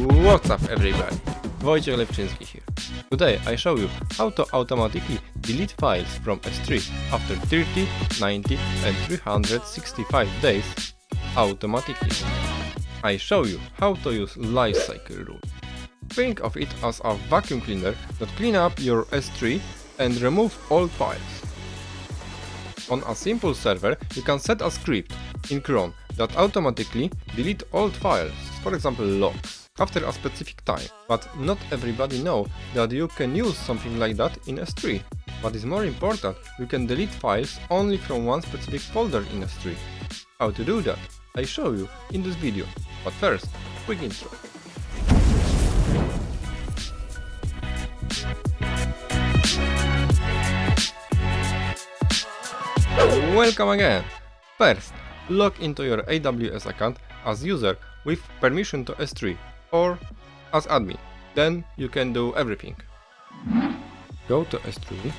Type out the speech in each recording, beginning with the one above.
What's up everybody? Wojciech Lepczynski here. Today I show you how to automatically delete files from S3 after 30, 90 and 365 days automatically. I show you how to use lifecycle rule. Think of it as a vacuum cleaner that clean up your S3 and remove old files. On a simple server you can set a script in cron that automatically delete old files, for example logs, after a specific time. But not everybody know that you can use something like that in S3. What is more important, you can delete files only from one specific folder in S3. How to do that? I show you in this video. But first, quick intro. Welcome again! First, log into your AWS account as user with permission to S3 or as admin. Then you can do everything. Go to S3.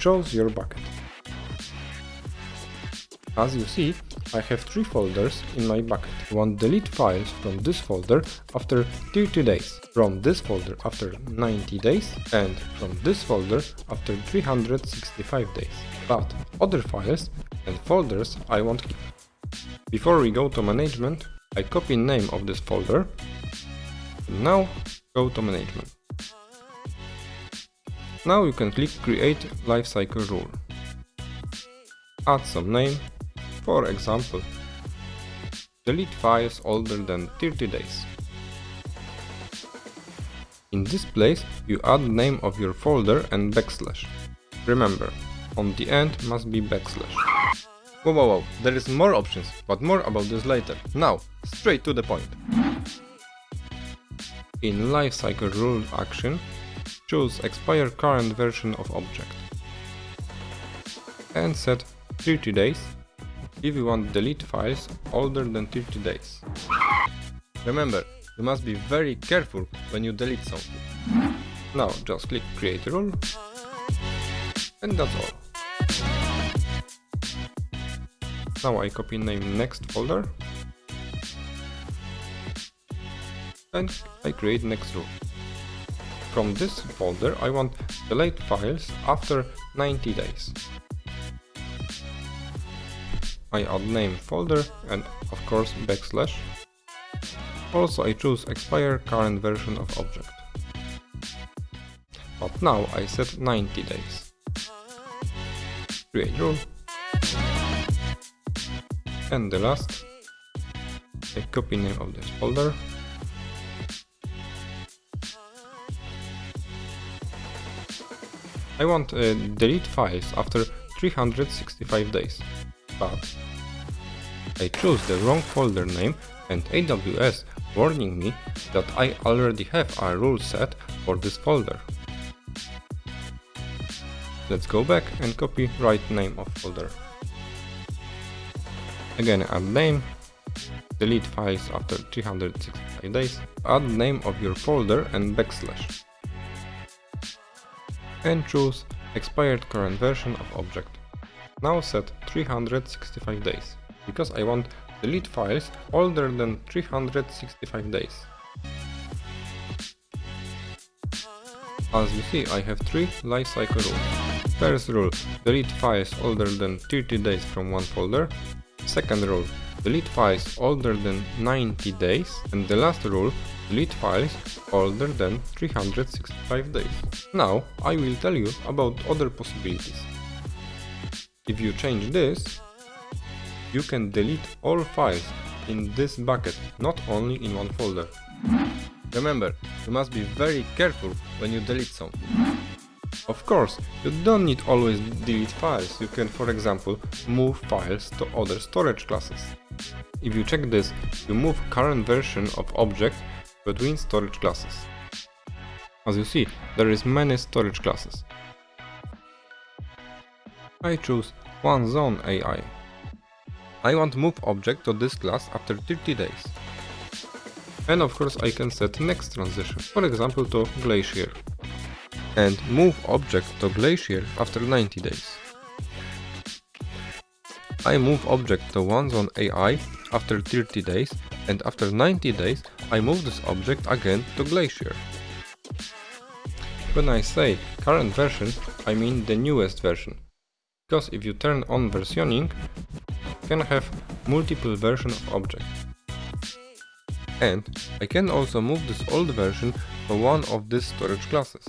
Choose your bucket. As you see, I have three folders in my bucket. Want delete files from this folder after 30 days, from this folder after 90 days, and from this folder after 365 days. But other files and folders I won't keep. Before we go to management, I copy name of this folder. Now go to management. Now you can click create lifecycle rule. Add some name for example, delete files older than 30 days. In this place you add name of your folder and backslash. Remember, on the end must be backslash. Whoa, whoa, whoa, there is more options, but more about this later. Now, straight to the point. In lifecycle rule action, choose expire current version of object and set 30 days if you want delete files older than 30 days. Remember, you must be very careful when you delete something. Now just click create rule and that's all. Now I copy name next folder and I create next rule. From this folder I want delete files after 90 days. I add name folder and of course backslash. Also I choose expire current version of object. But now I set 90 days. Create rule. And the last, I copy name of this folder. I want uh, delete files after 365 days but I chose the wrong folder name and AWS warning me that I already have a rule set for this folder. Let's go back and copy right name of folder. Again add name, delete files after 365 days, add name of your folder and backslash. And choose expired current version of object. Now set 365 days, because I want delete files older than 365 days. As you see, I have three lifecycle rules. First rule, delete files older than 30 days from one folder. Second rule, delete files older than 90 days. And the last rule, delete files older than 365 days. Now, I will tell you about other possibilities. If you change this, you can delete all files in this bucket, not only in one folder. Remember, you must be very careful when you delete something. Of course, you don't need always delete files, you can for example move files to other storage classes. If you check this, you move current version of object between storage classes. As you see, there is many storage classes. I choose one zone AI. I want move object to this class after 30 days. And of course I can set next transition, for example to Glacier. And move object to Glacier after 90 days. I move object to one zone AI after 30 days and after 90 days I move this object again to Glacier. When I say current version, I mean the newest version. Because if you turn on versioning, you can have multiple version of object. And I can also move this old version to one of these storage classes.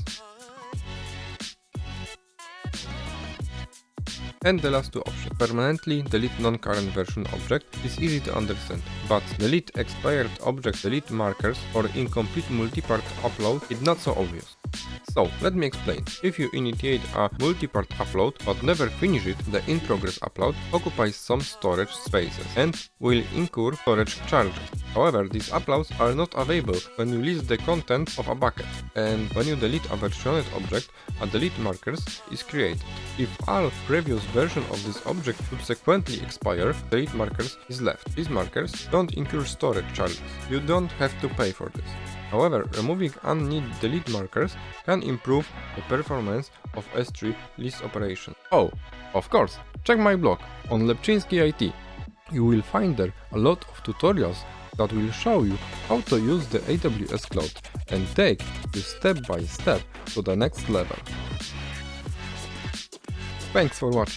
And the last two options. Permanently delete non-current version object is easy to understand, but delete expired object delete markers or incomplete multi-part upload is not so obvious. So, let me explain. If you initiate a multi-part upload but never finish it, the in-progress upload occupies some storage spaces and will incur storage charges. However, these uploads are not available when you list the content of a bucket, and when you delete a versioned object, a delete markers is created. If all previous version of this object subsequently expire, delete markers is left. These markers don't incur storage charges. You don't have to pay for this. However, removing unneeded delete markers can improve the performance of S3 list operation. Oh, of course, check my blog on Lepczynski IT. You will find there a lot of tutorials that will show you how to use the AWS cloud and take you step by step to the next level. Thanks for watching.